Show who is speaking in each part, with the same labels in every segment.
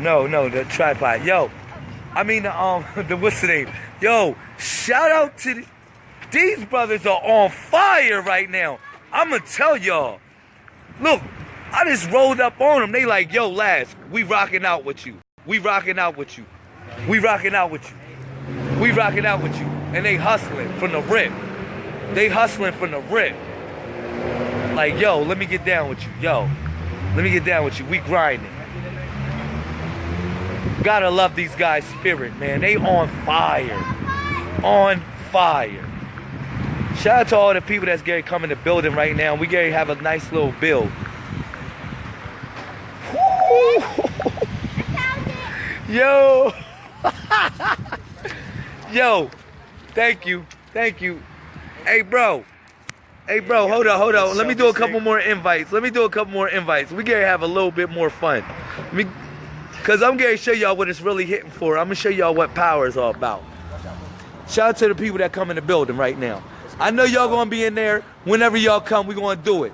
Speaker 1: No, no, the tripod. Yo, I mean the um the what's the name? Yo, shout out to the, these brothers are on fire right now. I'ma tell y'all. Look, I just rolled up on them. They like, yo, Laz, we rocking out with you. We rocking out with you. We rocking out with you. We rocking out with you. And they hustling from the rip. They hustling from the rip. Like, yo, let me get down with you. Yo, let me get down with you. We grinding. Gotta love these guys' spirit, man. They on fire. On fire. Shout out to all the people that's getting come in the building right now. We getting to have a nice little build. Yo. Yo. Thank you. Thank you. Hey, bro. Hey, bro, hold on, hold on. Let me do a couple more invites. Let me do a couple more invites. We gotta have a little bit more fun. Let me, Cause I'm gonna show y'all what it's really hitting for. I'm gonna show y'all what power is all about. Shout out to the people that come in the building right now. I know y'all gonna be in there. Whenever y'all come, we gonna do it.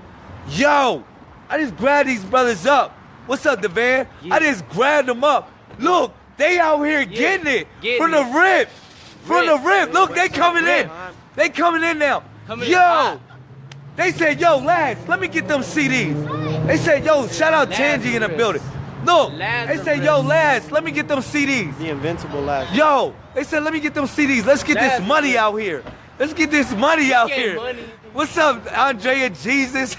Speaker 1: Yo, I just grabbed these brothers up. What's up, Devan? I just grabbed them up. Look, they out here getting it
Speaker 2: getting
Speaker 1: from the
Speaker 2: it.
Speaker 1: rip. From the
Speaker 2: Rip.
Speaker 1: Look, they coming in. They coming in now.
Speaker 2: Coming
Speaker 1: Yo,
Speaker 2: hot.
Speaker 1: they said, yo, lads, let me get them CDs. They said, yo, shout out Tangy in the
Speaker 2: Lazarus.
Speaker 1: Building. Look, they said, yo,
Speaker 2: Lazarus.
Speaker 1: lads, let me get them CDs.
Speaker 3: The invincible last.
Speaker 1: Yo, they said, let me get them CDs. Let's get this money out here. Let's get this money out here.
Speaker 2: money.
Speaker 1: What's up, Andrea Jesus?